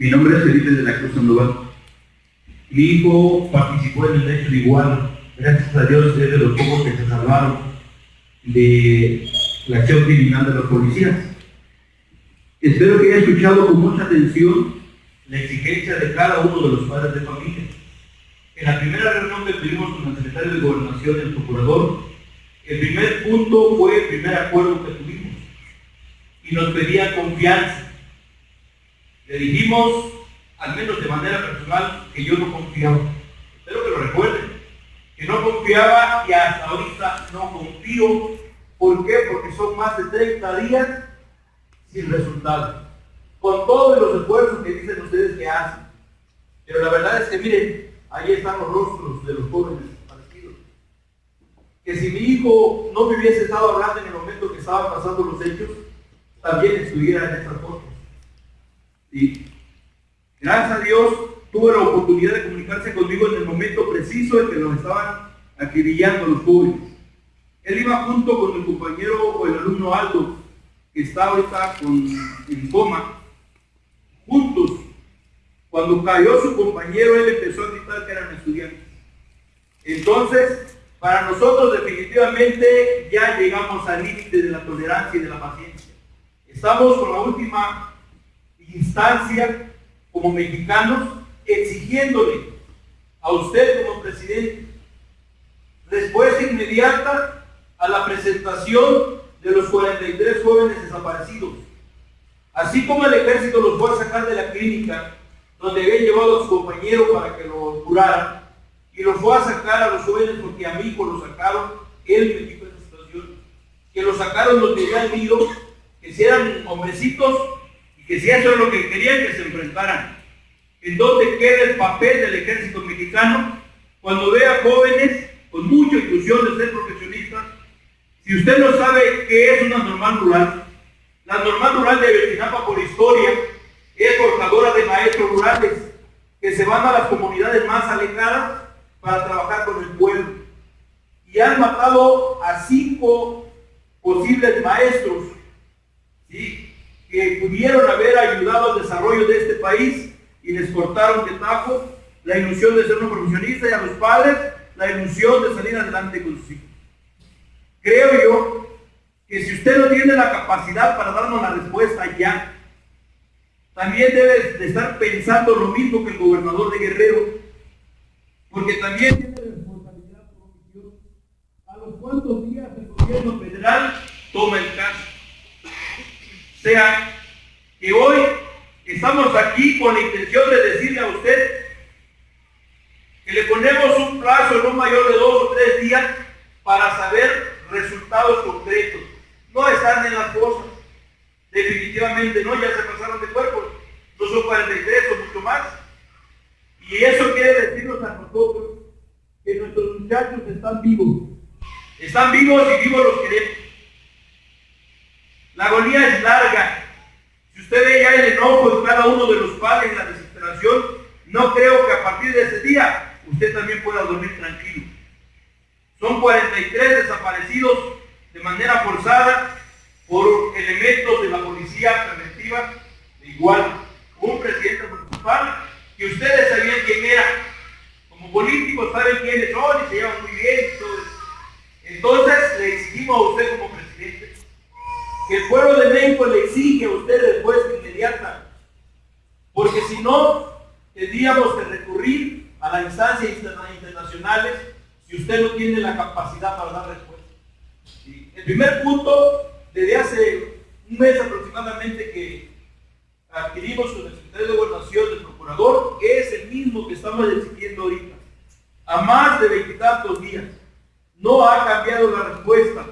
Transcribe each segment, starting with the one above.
Mi nombre es Felipe de la Cruz Sandoval. Mi hijo participó en el hecho de igual. Gracias a Dios es de los pocos que se salvaron de la acción criminal de los policías. Espero que haya escuchado con mucha atención la exigencia de cada uno de los padres de familia. En la primera reunión que tuvimos con el secretario de Gobernación y el procurador, el primer punto fue el primer acuerdo que tuvimos y nos pedía confianza. Le dijimos, al menos de manera personal, que yo no confiaba. Espero que lo recuerden. Que no confiaba y hasta ahorita no confío. ¿Por qué? Porque son más de 30 días sin resultado. Con todos los esfuerzos que dicen ustedes que hacen. Pero la verdad es que miren, ahí están los rostros de los jóvenes partidos. Que si mi hijo no me hubiese estado hablando en el momento que estaban pasando los hechos, también estuviera en esta foto. Y gracias a Dios tuvo la oportunidad de comunicarse conmigo en el momento preciso en que nos estaban acribillando los jóvenes. Él iba junto con el compañero o el alumno Aldo, que está ahorita con, en coma, juntos. Cuando cayó su compañero, él empezó a gritar que eran estudiantes. Entonces, para nosotros definitivamente ya llegamos al límite de la tolerancia y de la paciencia. Estamos con la última instancia como mexicanos exigiéndole a usted como presidente respuesta inmediata a la presentación de los 43 jóvenes desaparecidos. Así como el ejército los fue a sacar de la clínica donde habían llevado a su compañero para que lo curaran y los fue a sacar a los jóvenes porque a hijo lo sacaron, él me dijo esa situación, que lo sacaron los que habían ido, que si eran hombrecitos que si eso es lo que querían que se enfrentaran. ¿En dónde queda el papel del ejército mexicano cuando ve a jóvenes con mucha ilusión de ser profesionistas si usted no sabe qué es una normal rural, la normal rural de Betinapa por historia es forjadora de maestros rurales que se van a las comunidades más alejadas para trabajar con el pueblo. Y han matado a cinco posibles maestros pudieron haber ayudado al desarrollo de este país y les cortaron de tajo la ilusión de ser un profesionista y a los padres la ilusión de salir adelante con sus hijos. Creo yo que si usted no tiene la capacidad para darnos la respuesta ya, también debe de estar pensando lo mismo que el gobernador de Guerrero, porque también tiene responsabilidad por. A los cuantos días el gobierno federal toma el caso. Sea, que hoy estamos aquí con la intención de decirle a usted que le ponemos un plazo no mayor de dos o tres días para saber resultados concretos. No están en las cosas. Definitivamente no, ya se pasaron de cuerpos. No son 43 o mucho más. Y eso quiere decirnos a nosotros que nuestros muchachos están vivos. Están vivos y vivos los queremos. La agonía es larga. Usted ve ya el enojo de cada uno de los padres, la desesperación, no creo que a partir de ese día usted también pueda dormir tranquilo. Son 43 desaparecidos de manera forzada por elementos de la policía preventiva, de igual un presidente municipal que ustedes sabían quién era. Como políticos saben quiénes son y se llevan muy bien y. Entonces le exigimos a usted como presidente que el pueblo de México le exige a usted respuesta inmediata. Porque si no, tendríamos que recurrir a las instancias internacionales si usted no tiene la capacidad para dar respuesta. El primer punto, desde hace un mes aproximadamente que adquirimos con el secretario de Gobernación, el procurador, es el mismo que estamos exigiendo ahorita. A más de veintitantos días. No ha cambiado la respuesta.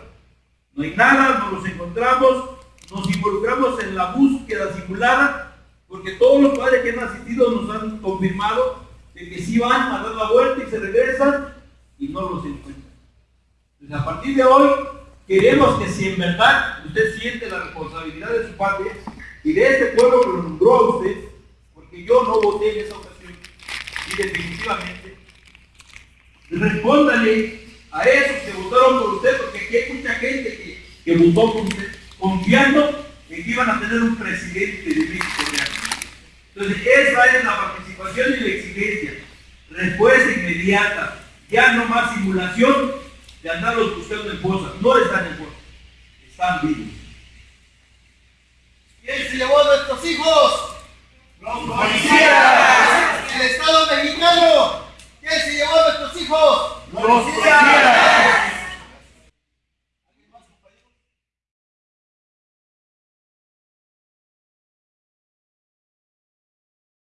No hay nada, nos los encontramos, nos involucramos en la búsqueda simulada, porque todos los padres que han asistido nos han confirmado de que sí van a dar la vuelta y se regresan y no los encuentra. Entonces, a partir de hoy, queremos que si en verdad usted siente la responsabilidad de su patria y de este pueblo que lo nombró a usted, porque yo no voté en esa ocasión, y definitivamente, respóndale a esos que votaron por usted, porque aquí hay mucha gente que, que votó por usted, confiando en que iban a tener un presidente de México real. Entonces, esa es la participación y la exigencia. Respuesta inmediata. Ya no más simulación de andarlos buscando en fosas. No están en fosas. Están vivos. ¿Quién se llevó a nuestros hijos? ¡Los policías! El Estado mexicano. ¿Quién se llevó a nuestros hijos? Pronto, tira